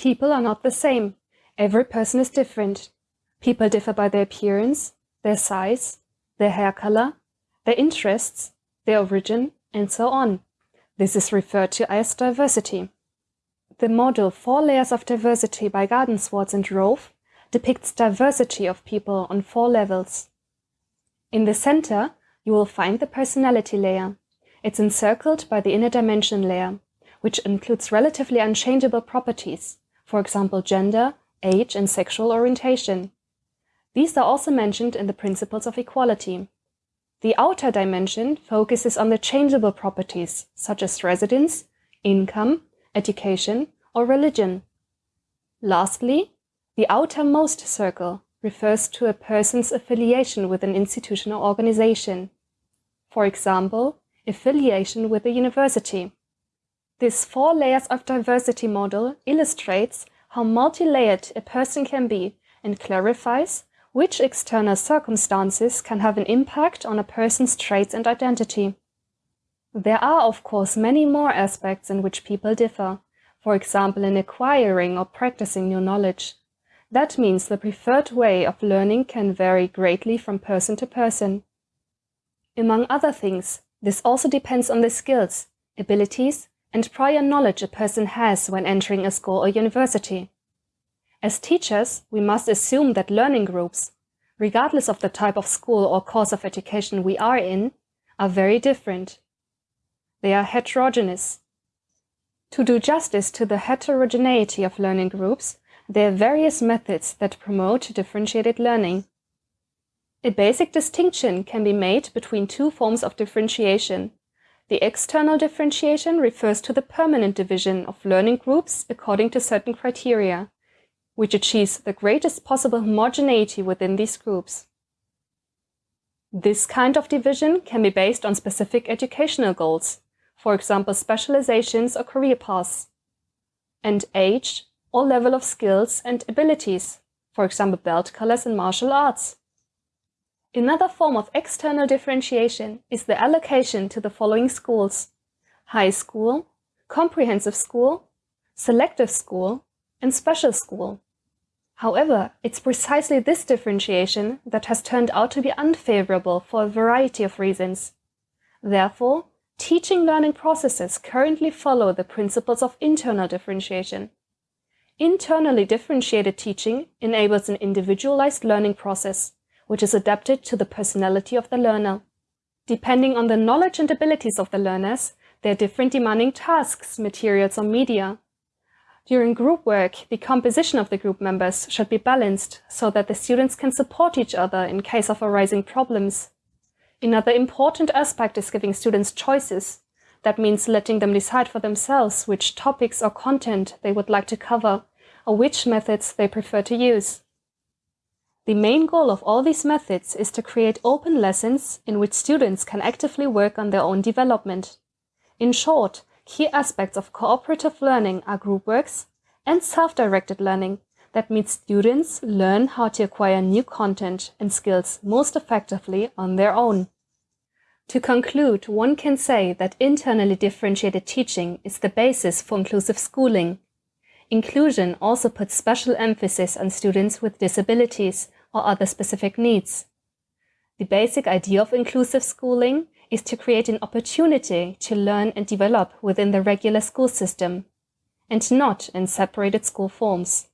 People are not the same. Every person is different. People differ by their appearance, their size, their hair color, their interests, their origin, and so on. This is referred to as diversity. The model Four Layers of Diversity by Gardenswartz and Rowe depicts diversity of people on four levels. In the center, you will find the personality layer. It's encircled by the inner dimension layer, which includes relatively unchangeable properties, for example gender, age and sexual orientation. These are also mentioned in the principles of equality. The outer dimension focuses on the changeable properties, such as residence, income, education, or religion. Lastly, the outermost circle refers to a person's affiliation with an institution or organization. For example, affiliation with a university. This four layers of diversity model illustrates how multi-layered a person can be and clarifies which external circumstances can have an impact on a person's traits and identity. There are, of course, many more aspects in which people differ, for example in acquiring or practicing new knowledge. That means the preferred way of learning can vary greatly from person to person. Among other things, this also depends on the skills, abilities, and prior knowledge a person has when entering a school or university. As teachers, we must assume that learning groups, regardless of the type of school or course of education we are in, are very different. They are heterogeneous. To do justice to the heterogeneity of learning groups, there are various methods that promote differentiated learning. A basic distinction can be made between two forms of differentiation. The external differentiation refers to the permanent division of learning groups according to certain criteria, which achieves the greatest possible homogeneity within these groups. This kind of division can be based on specific educational goals, for example specializations or career paths, and age or level of skills and abilities, for example belt colors in martial arts. Another form of external differentiation is the allocation to the following schools high school, comprehensive school, selective school, and special school. However, it's precisely this differentiation that has turned out to be unfavorable for a variety of reasons. Therefore, teaching learning processes currently follow the principles of internal differentiation. Internally differentiated teaching enables an individualized learning process, which is adapted to the personality of the learner. Depending on the knowledge and abilities of the learners, there are different demanding tasks, materials or media, during group work, the composition of the group members should be balanced so that the students can support each other in case of arising problems. Another important aspect is giving students choices. That means letting them decide for themselves which topics or content they would like to cover or which methods they prefer to use. The main goal of all these methods is to create open lessons in which students can actively work on their own development. In short, Key aspects of cooperative learning are group works and self-directed learning that means students learn how to acquire new content and skills most effectively on their own. To conclude, one can say that internally differentiated teaching is the basis for inclusive schooling. Inclusion also puts special emphasis on students with disabilities or other specific needs. The basic idea of inclusive schooling is to create an opportunity to learn and develop within the regular school system, and not in separated school forms.